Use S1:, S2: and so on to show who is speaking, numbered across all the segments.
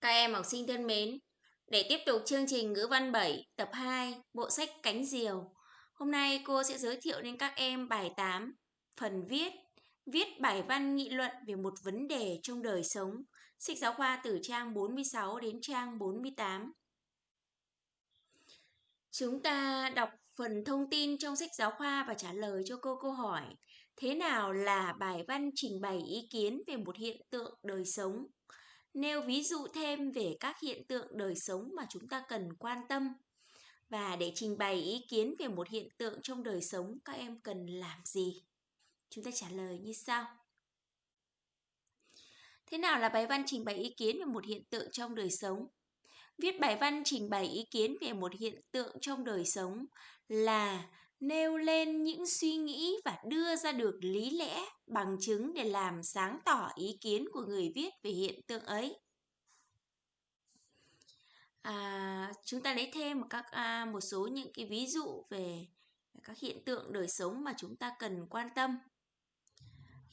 S1: Các em học sinh thân mến, để tiếp tục chương trình ngữ văn 7 tập 2 bộ sách Cánh Diều, hôm nay cô sẽ giới thiệu đến các em bài 8, phần viết, viết bài văn nghị luận về một vấn đề trong đời sống, sách giáo khoa từ trang 46 đến trang 48. Chúng ta đọc phần thông tin trong sách giáo khoa và trả lời cho cô câu hỏi Thế nào là bài văn trình bày ý kiến về một hiện tượng đời sống? Nêu ví dụ thêm về các hiện tượng đời sống mà chúng ta cần quan tâm. Và để trình bày ý kiến về một hiện tượng trong đời sống, các em cần làm gì? Chúng ta trả lời như sau. Thế nào là bài văn trình bày ý kiến về một hiện tượng trong đời sống? Viết bài văn trình bày ý kiến về một hiện tượng trong đời sống là nêu lên những suy nghĩ và đưa ra được lý lẽ bằng chứng để làm sáng tỏ ý kiến của người viết về hiện tượng ấy. À, chúng ta lấy thêm một các à, một số những cái ví dụ về các hiện tượng đời sống mà chúng ta cần quan tâm.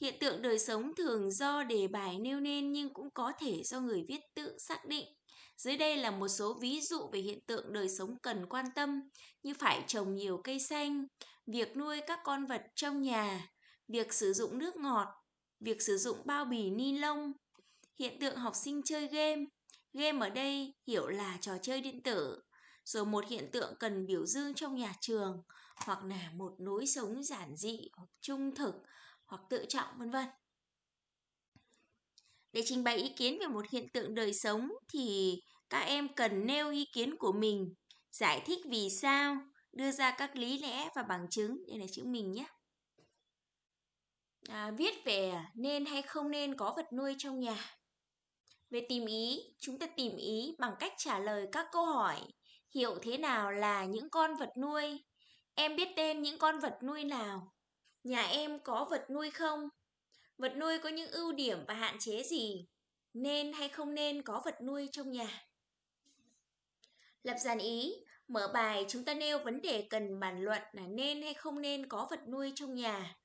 S1: Hiện tượng đời sống thường do đề bài nêu nên nhưng cũng có thể do người viết tự xác định dưới đây là một số ví dụ về hiện tượng đời sống cần quan tâm như phải trồng nhiều cây xanh, việc nuôi các con vật trong nhà, việc sử dụng nước ngọt, việc sử dụng bao bì ni lông, hiện tượng học sinh chơi game. Game ở đây hiểu là trò chơi điện tử, rồi một hiện tượng cần biểu dương trong nhà trường hoặc là một lối sống giản dị hoặc trung thực hoặc tự trọng vân vân. Để trình bày ý kiến về một hiện tượng đời sống thì các em cần nêu ý kiến của mình, giải thích vì sao, đưa ra các lý lẽ và bằng chứng. Đây là chữ mình nhé. À, viết về nên hay không nên có vật nuôi trong nhà. Về tìm ý, chúng ta tìm ý bằng cách trả lời các câu hỏi. Hiểu thế nào là những con vật nuôi? Em biết tên những con vật nuôi nào? Nhà em có vật nuôi không? Vật nuôi có những ưu điểm và hạn chế gì? Nên hay không nên có vật nuôi trong nhà? Lập dàn ý, mở bài chúng ta nêu vấn đề cần bàn luận là nên hay không nên có vật nuôi trong nhà.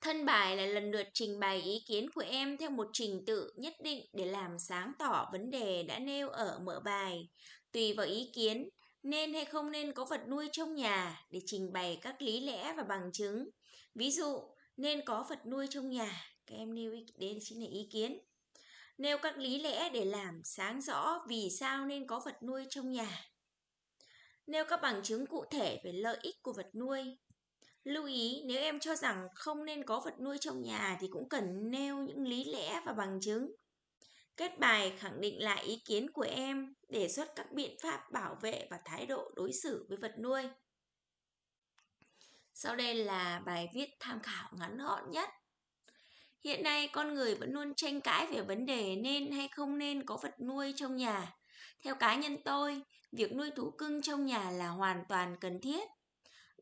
S1: Thân bài là lần lượt trình bày ý kiến của em theo một trình tự nhất định để làm sáng tỏ vấn đề đã nêu ở mở bài. Tùy vào ý kiến, nên hay không nên có vật nuôi trong nhà để trình bày các lý lẽ và bằng chứng. Ví dụ, nên có vật nuôi trong nhà, các em nêu ý, đến chính là ý kiến. Nêu các lý lẽ để làm sáng rõ vì sao nên có vật nuôi trong nhà. Nêu các bằng chứng cụ thể về lợi ích của vật nuôi. Lưu ý nếu em cho rằng không nên có vật nuôi trong nhà thì cũng cần nêu những lý lẽ và bằng chứng. Kết bài khẳng định lại ý kiến của em, đề xuất các biện pháp bảo vệ và thái độ đối xử với vật nuôi. Sau đây là bài viết tham khảo ngắn gọn nhất. Hiện nay con người vẫn luôn tranh cãi về vấn đề nên hay không nên có vật nuôi trong nhà. Theo cá nhân tôi, việc nuôi thú cưng trong nhà là hoàn toàn cần thiết.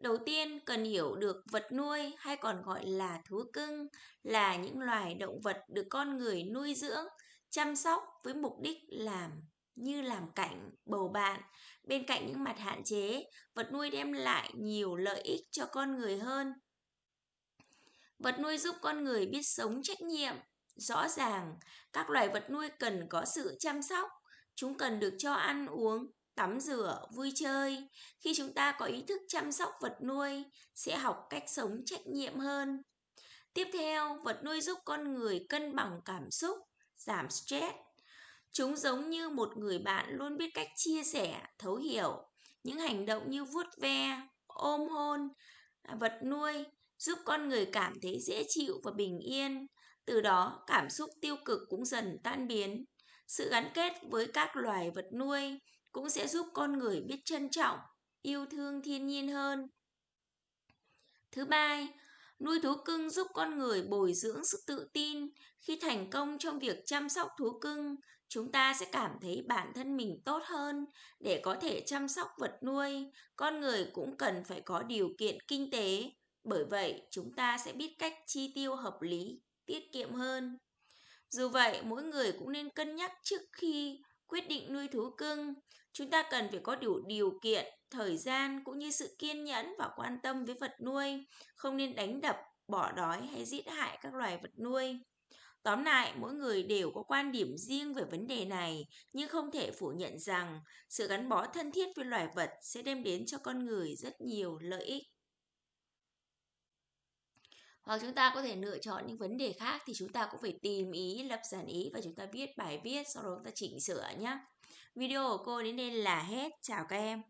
S1: Đầu tiên cần hiểu được vật nuôi hay còn gọi là thú cưng là những loài động vật được con người nuôi dưỡng, chăm sóc với mục đích làm như làm cảnh, bầu bạn. Bên cạnh những mặt hạn chế, vật nuôi đem lại nhiều lợi ích cho con người hơn. Vật nuôi giúp con người biết sống trách nhiệm. Rõ ràng, các loài vật nuôi cần có sự chăm sóc. Chúng cần được cho ăn uống, tắm rửa, vui chơi. Khi chúng ta có ý thức chăm sóc vật nuôi, sẽ học cách sống trách nhiệm hơn. Tiếp theo, vật nuôi giúp con người cân bằng cảm xúc, giảm stress. Chúng giống như một người bạn luôn biết cách chia sẻ, thấu hiểu. Những hành động như vuốt ve, ôm hôn, vật nuôi giúp con người cảm thấy dễ chịu và bình yên. Từ đó, cảm xúc tiêu cực cũng dần tan biến. Sự gắn kết với các loài vật nuôi cũng sẽ giúp con người biết trân trọng, yêu thương thiên nhiên hơn. Thứ ba, nuôi thú cưng giúp con người bồi dưỡng sự tự tin. Khi thành công trong việc chăm sóc thú cưng, chúng ta sẽ cảm thấy bản thân mình tốt hơn để có thể chăm sóc vật nuôi. Con người cũng cần phải có điều kiện kinh tế, bởi vậy chúng ta sẽ biết cách chi tiêu hợp lý, tiết kiệm hơn. Dù vậy, mỗi người cũng nên cân nhắc trước khi quyết định nuôi thú cưng. Chúng ta cần phải có đủ điều kiện, thời gian cũng như sự kiên nhẫn và quan tâm với vật nuôi, không nên đánh đập, bỏ đói hay giết hại các loài vật nuôi. Tóm lại, mỗi người đều có quan điểm riêng về vấn đề này, nhưng không thể phủ nhận rằng sự gắn bó thân thiết với loài vật sẽ đem đến cho con người rất nhiều lợi ích. Hoặc chúng ta có thể lựa chọn những vấn đề khác thì chúng ta cũng phải tìm ý, lập giản ý và chúng ta viết bài viết, sau đó chúng ta chỉnh sửa nhé. Video của cô đến đây là hết. Chào các em.